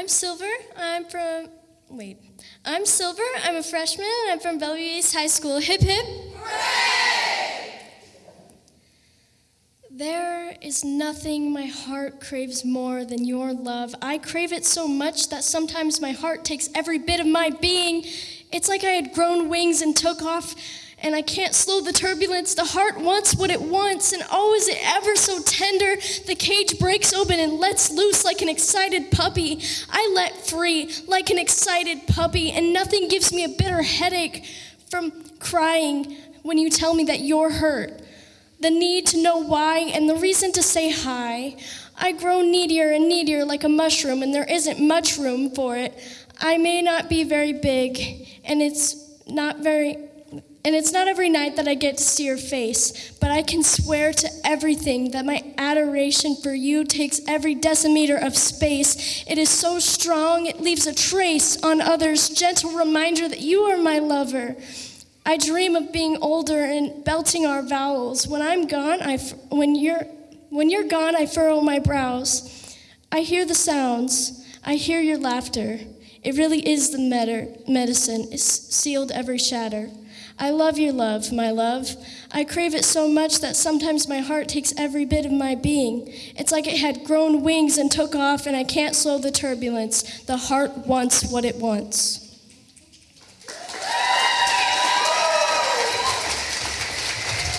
I'm Silver. I'm from, wait. I'm Silver. I'm a freshman. I'm from Bellevue East High School. Hip hip. There is nothing my heart craves more than your love. I crave it so much that sometimes my heart takes every bit of my being. It's like I had grown wings and took off, and I can't slow the turbulence. The heart wants what it wants, and oh, is it ever so tender? The cage breaks open and lets loose like an excited puppy. I let free like an excited puppy, and nothing gives me a bitter headache from crying when you tell me that you're hurt the need to know why, and the reason to say hi. I grow needier and needier like a mushroom, and there isn't much room for it. I may not be very big, and it's not very. And it's not every night that I get to see your face, but I can swear to everything that my adoration for you takes every decimeter of space. It is so strong, it leaves a trace on others, gentle reminder that you are my lover. I dream of being older and belting our vowels. When I'm gone, I f- when you're when you're gone, I furrow my brows. I hear the sounds. I hear your laughter. It really is the med- medicine. It's sealed every shatter. I love your love, my love. I crave it so much that sometimes my heart takes every bit of my being. It's like it had grown wings and took off, and I can't slow the turbulence. The heart wants what it wants.